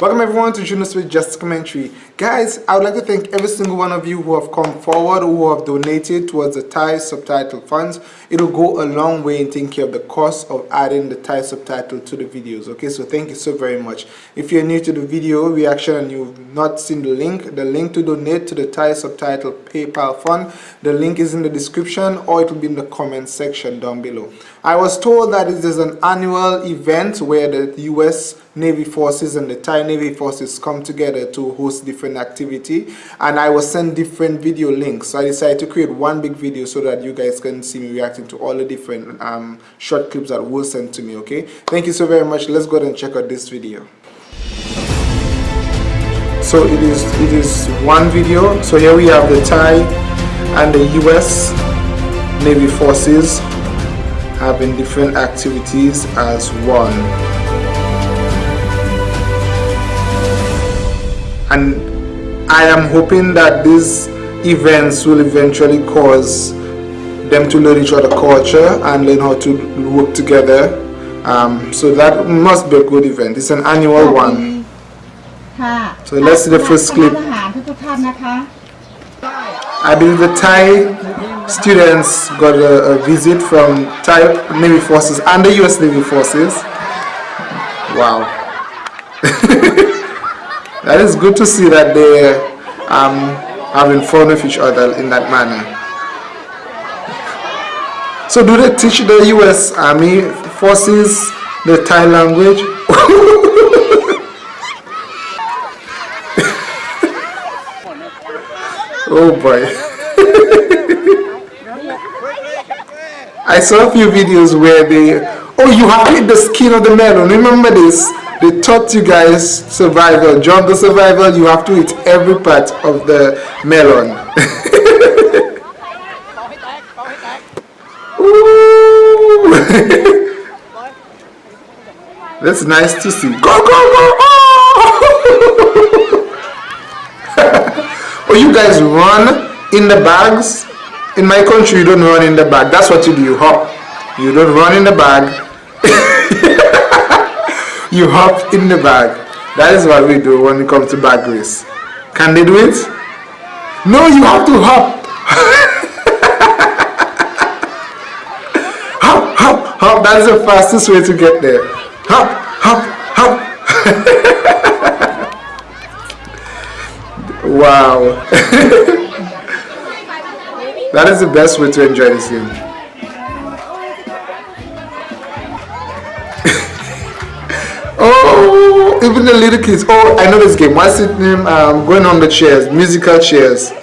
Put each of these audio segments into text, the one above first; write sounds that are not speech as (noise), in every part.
Welcome everyone to Juno Smith Just Commentary. Guys, I would like to thank every single one of you who have come forward, who have donated towards the Thai subtitle funds. It'll go a long way in taking care of the cost of adding the Thai subtitle to the videos. Okay, so thank you so very much. If you're new to the video reaction and you've not seen the link, the link to donate to the Thai subtitle PayPal fund, the link is in the description or it will be in the comment section down below. I was told that it is an annual event where the US Navy forces and the Thai Navy forces come together to host different activity. And I was sent different video links. So I decided to create one big video so that you guys can see me reacting to all the different um, short clips that were sent to me okay? Thank you so very much. Let's go ahead and check out this video. So it is it is one video. So here we have the Thai and the US Navy forces having different activities as one and I am hoping that these events will eventually cause them to learn each other culture and learn how to work together. Um, so that must be a good event. It's an annual one. So let's see the first clip. I believe the Thai students got a, a visit from Thai Navy forces and the US Navy forces. Wow (laughs) that is good to see that they um, having fun with each other in that manner. So do they teach the US Army forces the Thai language? (laughs) oh boy. (laughs) I saw a few videos where they, oh you have hit the skin of the melon, remember this? They taught you guys survival, jungle survival. You have to eat every part of the melon. (laughs) (laughs) That's nice to see. Go, go, go! Oh! (laughs) oh, you guys run in the bags? In my country, you don't run in the bag. That's what you do. You hop. You don't run in the bag you hop in the bag. That is what we do when it comes to bag race. Can they do it? No, you have to hop. (laughs) hop, hop, hop. That is the fastest way to get there. Hop, hop, hop. (laughs) wow. (laughs) that is the best way to enjoy this game. Even the little kids. Oh, I know this game. What's its name? Um, going on the chairs, musical chairs. (laughs)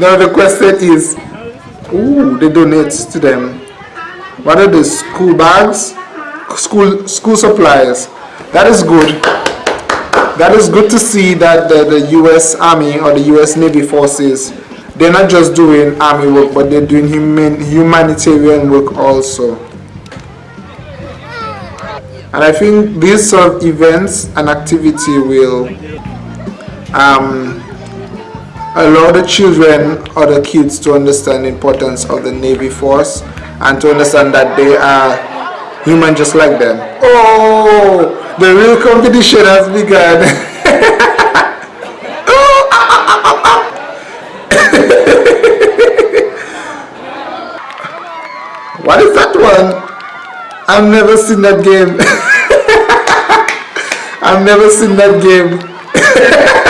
Now the question is, ooh, they donate to them. What are the school bags? School school supplies. That is good. That is good to see that the, the U.S. Army or the U.S. Navy forces, they're not just doing army work, but they're doing human, humanitarian work also. And I think these sort of events and activity will um, allow the children or the kids to understand the importance of the Navy Force and to understand that they are human just like them. Oh, the real competition has begun. (laughs) what is that one? I've never seen that game. (laughs) I've never seen that game. (laughs)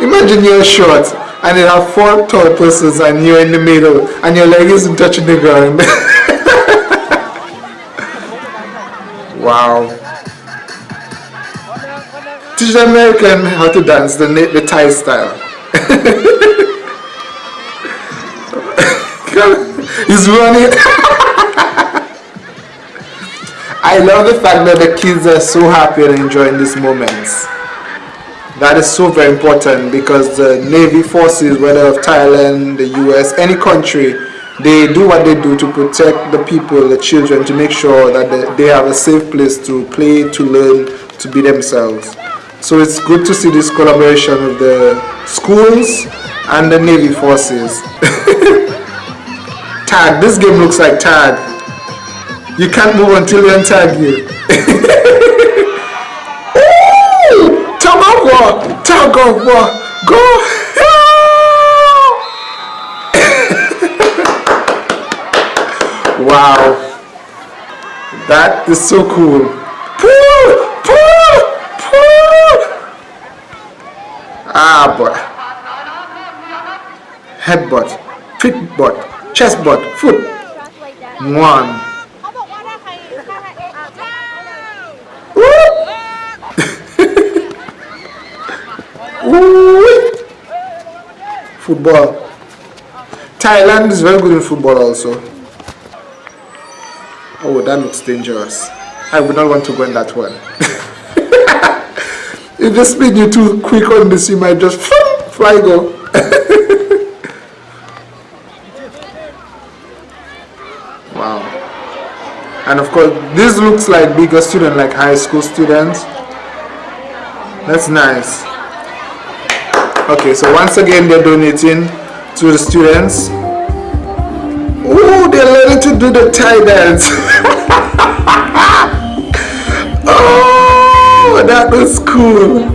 Imagine you're short and you have four tall persons and you're in the middle and your leg isn't touching the ground. (laughs) wow. Teach the American how to dance the, the Thai style. (laughs) He's running. (laughs) I love the fact that the kids are so happy and enjoying these moments. That is so very important because the Navy forces, whether of Thailand, the US, any country, they do what they do to protect the people, the children, to make sure that they have a safe place to play, to learn, to be themselves. So it's good to see this collaboration of the schools and the Navy forces. (laughs) tag, this game looks like tag. You can't move until you untag you. tug of war, tug of war, go. (laughs) wow, that is so cool. Pull, pull, pull. Ah, boy. Headbutt, feetbutt, chest butt, foot. One. Football. Thailand is very good in football also. Oh, that looks dangerous. I would not want to go in that one. (laughs) if the speed you too quick on this, you might just fly go. (laughs) wow. And of course, this looks like bigger student, like high school students. That's nice okay so once again they're donating to the students. Oh they're learning to do the Thai dance. (laughs) Oh that was cool.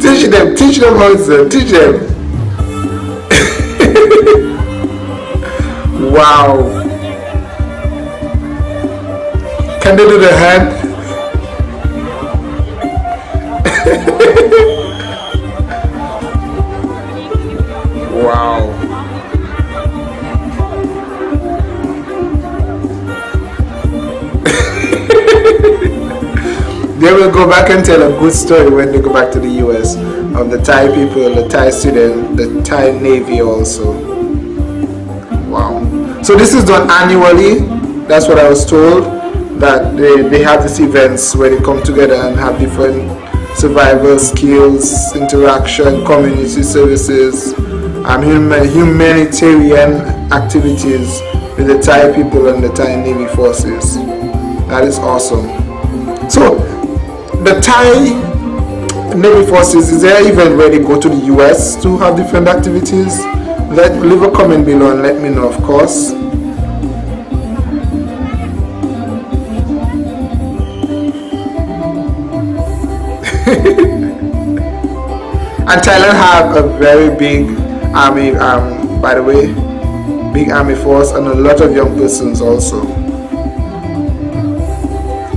Teach them teach them how to teach them. (laughs) Wow. Can they do the hand (laughs) (laughs) they will go back and tell a good story when they go back to the US of the Thai people, the Thai student, the Thai Navy also. Wow. So this is done annually. That's what I was told. That they, they have these events where they come together and have different survival skills, interaction, community services, um, humanitarian activities with the Thai people and the Thai Navy forces. That is awesome. So the Thai Navy forces, is there even where they go to the US to have different activities? Let leave a comment below and let me know, of course. (laughs) and Thailand have a very big army, um, by the way, big army force and a lot of young persons also.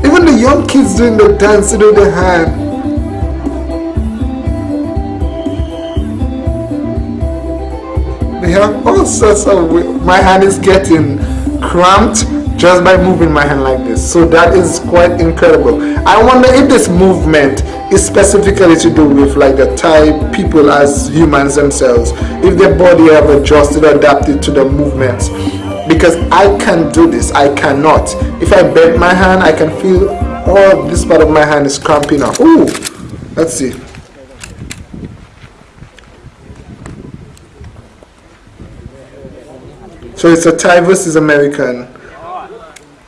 Even the young kids doing the dance with the hand. They have all sorts of my hand is getting cramped just by moving my hand like this. So that is quite incredible. I wonder if this movement is specifically to do with like the Thai people as humans themselves. If their body have adjusted, adapted to the movements. Because I can do this I cannot. If I bend my hand I can feel all this part of my hand is cramping up. Ooh, let's see. So it's a Thai versus American.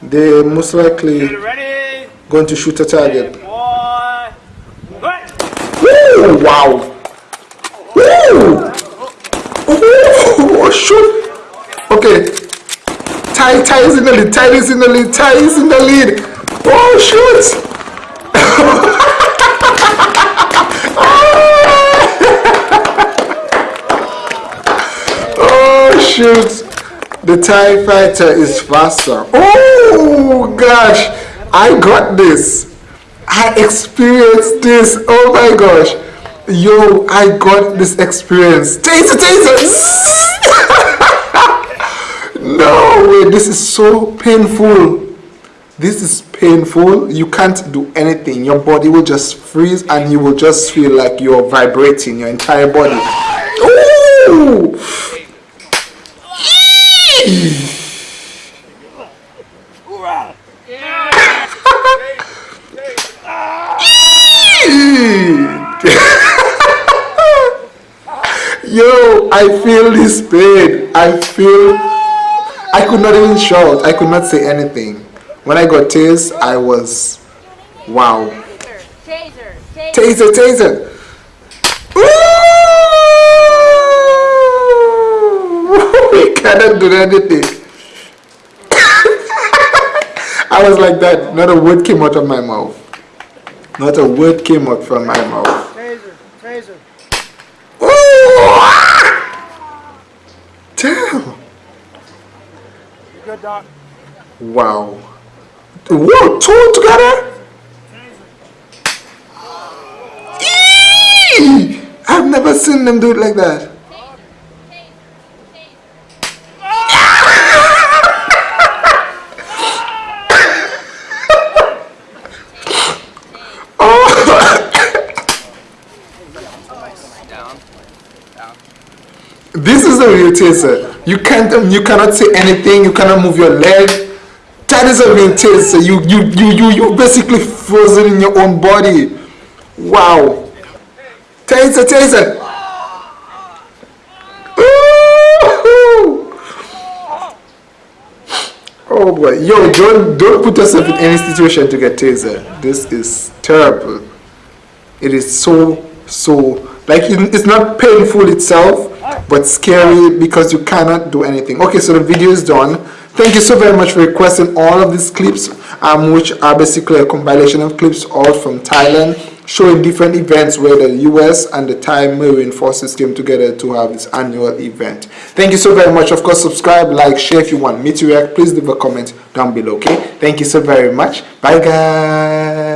They most likely going to shoot a target Ooh, wow Ooh. Oh, shoot okay Thai, Thai is in the lead, Thai is in the lead, Thai is in the lead. Oh, shoot! (laughs) oh, shoot! The Thai fighter is faster. Oh, gosh! I got this. I experienced this. Oh my gosh. Yo, I got this experience. Taser, taser! (laughs) no way this is so painful this is painful you can't do anything your body will just freeze and you will just feel like you're vibrating your entire body Ooh! I feel this pain. I feel. I could not even shout. I could not say anything. When I got tased, I was. Wow. Taser, taser, Taser, (laughs) we cannot do anything. (laughs) I was like that. Not a word came out of my mouth. Not a word came out from my mouth. Taser, taser. Damn. Good, Doc? Wow. Whoa, two together? Eee! I've never seen them do it like that. This is a real taser. You can't um, you cannot say anything, you cannot move your leg. That is a real taser. You you you you you basically frozen in your own body. Wow. Taser, taser. Oh boy. Yo, don't don't put yourself in any situation to get taser. This is terrible. It is so so like it- it's not painful itself but scary because you cannot do anything. Okay so the video is done. Thank you so very much for requesting all of these clips um which are basically a compilation of clips all from thailand showing different events where the us and the thai marine forces came together to have this annual event. Thank you so very much. Of course subscribe like share if you want me to react. Please leave a comment down below okay? Thank you so very much. Bye guys